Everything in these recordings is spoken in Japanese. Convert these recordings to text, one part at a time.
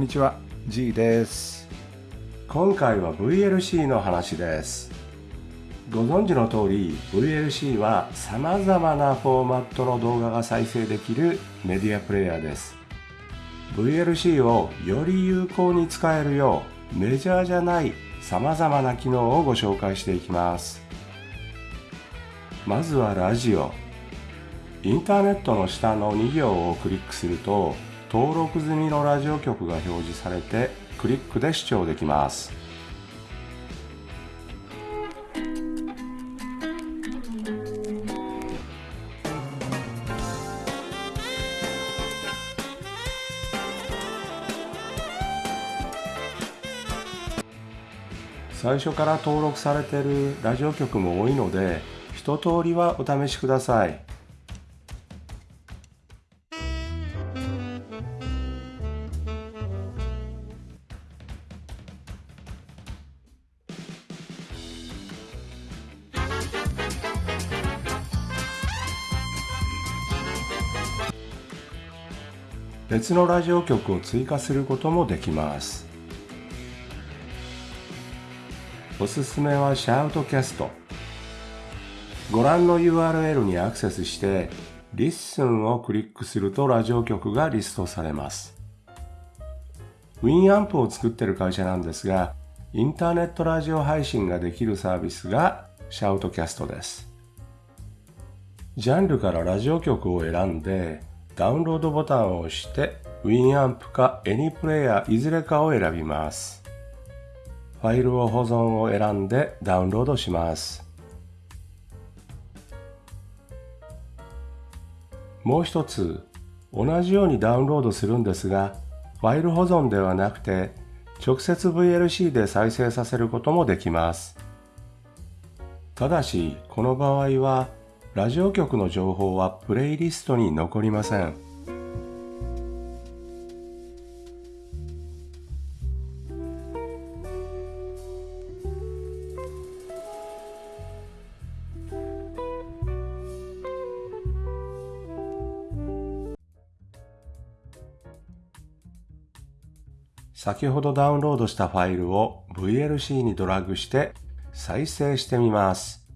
んにちは G です。今回は VLC の話です。ご存知の通り VLC は様々なフォーマットの動画が再生できるメディアプレイヤーです。VLC をより有効に使えるようメジャーじゃない様々な機能をご紹介していきます。まずはラジオ。インターネットの下の2行をクリックすると登録済みのラジオ局が表示されてクリックで視聴できます。最初から登録されているラジオ局も多いので一通りはお試しください。別のラジオ局を追加することもできます。おすすめは SHOUTcast。ご覧の URL にアクセスして Listen をクリックするとラジオ局がリストされます。 Winamp を作ってる会社なんですがインターネットラジオ配信ができるサービスが SHOUTcast です。ジャンルからラジオ局を選んでダウンロードボタンを押して WinAmp か AnyPlayer いずれかを選びます。ファイルを保存を選んでダウンロードします。もう一つ、同じようにダウンロードするんですが、ファイル保存ではなくて、直接 VLC で再生させることもできます。ただし、この場合はラジオ局の情報はプレイリストに残りません。先ほどダウンロードしたファイルを VLC にドラッグして再生してみます。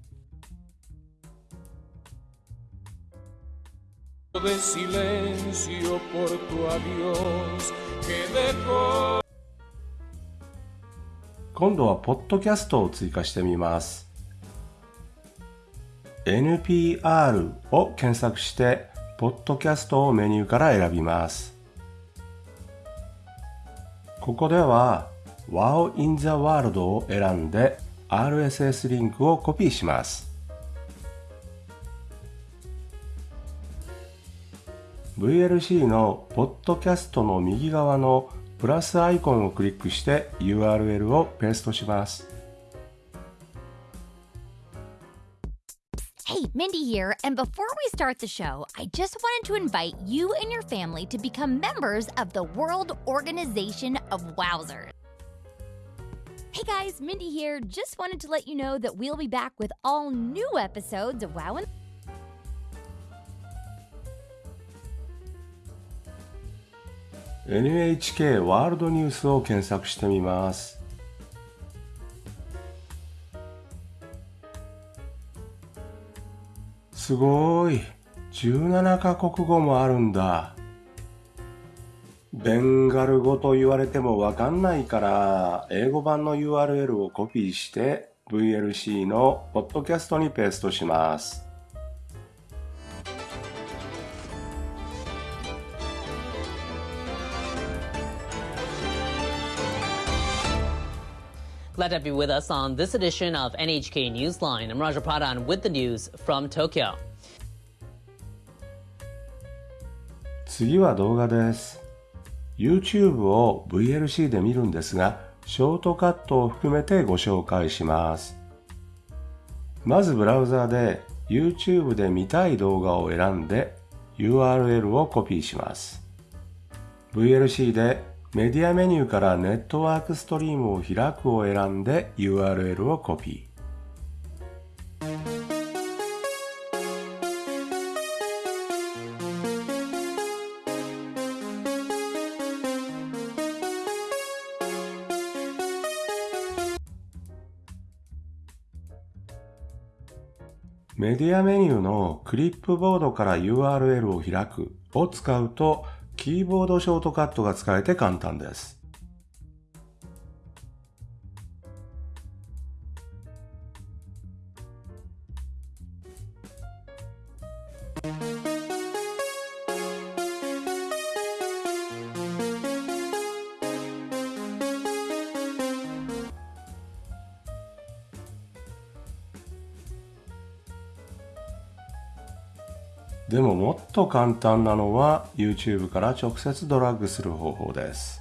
De silencio por tu adiós que dejó 今度はポッドキャストを追加してみます。NPR を検索してポッドキャストをメニューから選びます。ここでは Wow in the World を選んで RSS リンクをコピーします。VLC のポッドキャストの右側のプラスアイコンをクリックして URL をペーストします。Hey, Mindy here, and before we start the show, I just wanted to invite you and your family to become members of the World Organization of Wowzers. Hey guys, Mindy here. Just wanted to let you know that we'll be back with all new episodes of Wow and NHK ワールドニュースを検索してみます。すごい。17カ国語もあるんだ。ベンガル語と言われてもわかんないから英語版の URL をコピーして VLC のポッドキャストにペーストします。Glad to have you with us on this edition of NHK Newsline. I'm Raja Pradhan with the news from Tokyo. 次は動画です。YouTube を VLC で見るんですが、ショートカットを含めてご紹介します。まずブラウザで YouTube で見たい動画を選んで URL をコピーします。VLC でメディアメニューからネットワークストリームを開くを選んで URL をコピー。メディアメニューのクリップボードから URL を開くを使うとキーボードショートカットが使えて簡単です。でももっと簡単なのは YouTube から直接ドラッグする方法です。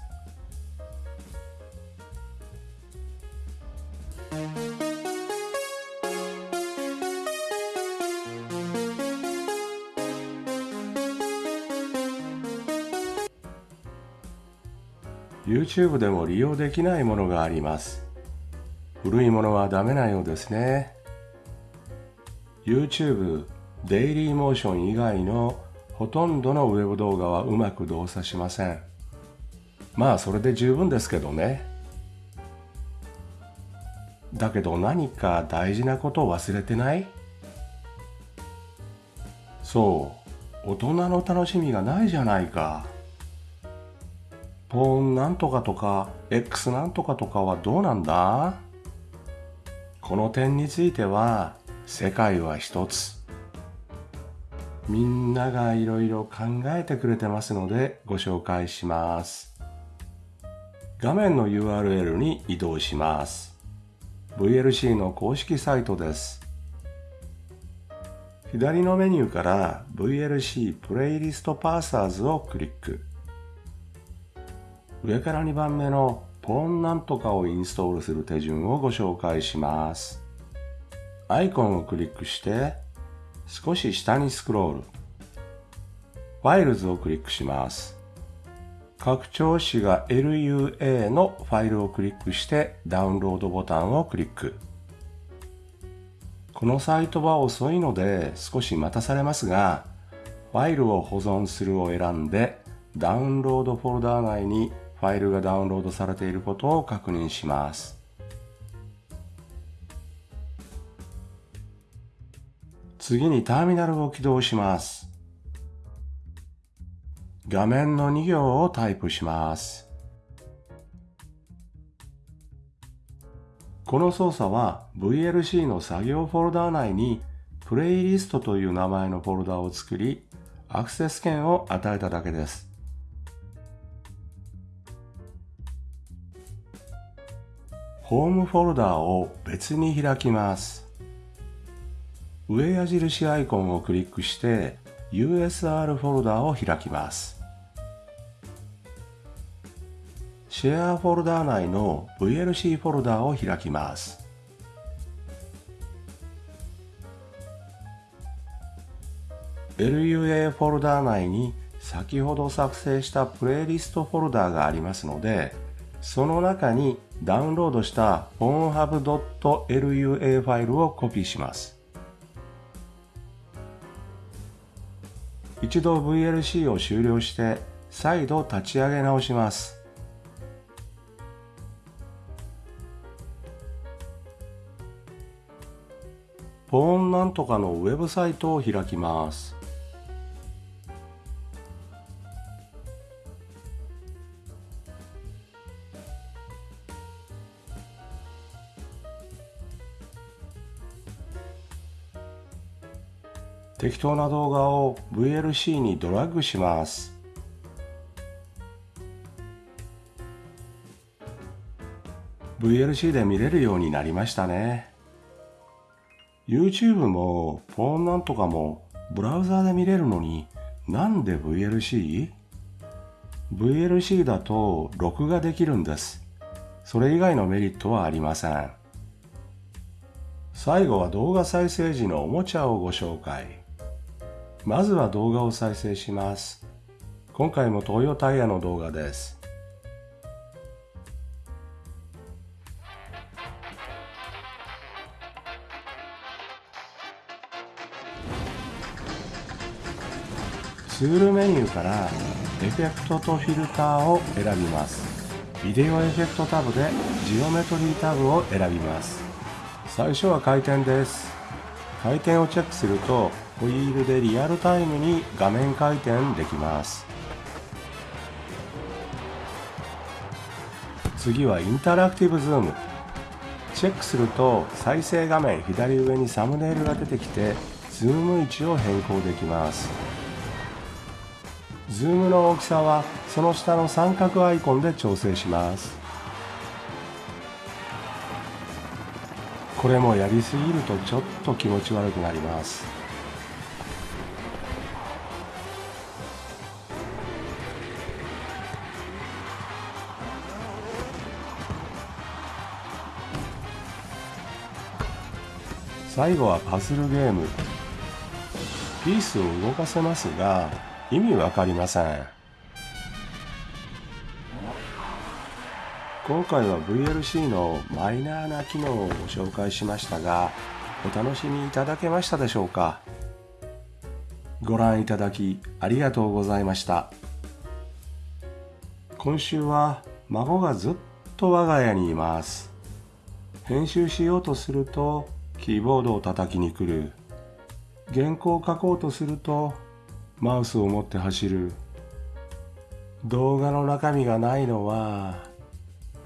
YouTube でも利用できないものがあります。古いものはダメなようですね。YouTube デイリーモーション以外のほとんどのウェブ動画はうまく動作しません。まあそれで十分ですけどね。だけど何か大事なことを忘れてない？そう、大人の楽しみがないじゃないか。ポーンなんとかとか X なんとかとかはどうなんだ？この点については世界は一つ。みんながいろいろ考えてくれてますのでご紹介します。画面の URL に移動します。VLC の公式サイトです。左のメニューから VLC プレイリストパーサーズをクリック。上から2番目のポーンなんとかをインストールする手順をご紹介します。アイコンをクリックして少し下にスクロール。ファイルズをクリックします。拡張子が LUA のファイルをクリックしてダウンロードボタンをクリック。このサイトは遅いので少し待たされますが、ファイルを保存するを選んでダウンロードフォルダー内にファイルがダウンロードされていることを確認します。次にターミナルを起動します。画面の2行をタイプします。この操作は VLC の作業フォルダー内にプレイリストという名前のフォルダを作り、アクセス権を与えただけです。ホームフォルダを別に開きます。上矢印アイコンをクリックして USR フォルダを開きます。シェアフォルダ内の VLC フォルダを開きます。LUA フォルダ内に先ほど作成したプレイリストフォルダがありますので、その中にダウンロードした pornhub.lua ファイルをコピーします。一度 VLC を終了して再度立ち上げ直します。ポーンなんとかのウェブサイトを開きます。適当な動画を VLC にドラッグします。VLC で見れるようになりましたね。YouTube もフォンなんとかもブラウザーで見れるのになんで VLC?VLC だと録画できるんです。それ以外のメリットはありません。最後は動画再生時のおもちゃをご紹介。まずは動画を再生します。今回も東洋タイヤの動画です。ツールメニューからエフェクトとフィルターを選びます。ビデオエフェクトタブでジオメトリータブを選びます。最初は回転です。回転をチェックするとホイールでリアルタイムに画面回転できます。次はインタラクティブズーム。チェックすると再生画面左上にサムネイルが出てきてズーム位置を変更できます。ズームの大きさはその下の三角アイコンで調整します。これもやりすぎるとちょっと気持ち悪くなります。最後はパズルゲーム。ピースを動かせますが意味わかりません。今回は VLC のマイナーな機能をご紹介しましたがお楽しみいただけましたでしょうか？ご覧いただきありがとうございました。今週は孫がずっと我が家にいます。編集しようとするとキーボードを叩きに来る。原稿を書こうとするとマウスを持って走る。動画の中身がないのは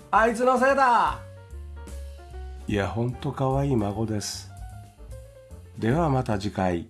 あいつのせいだ!いやほんとかわいい孫です。ではまた次回。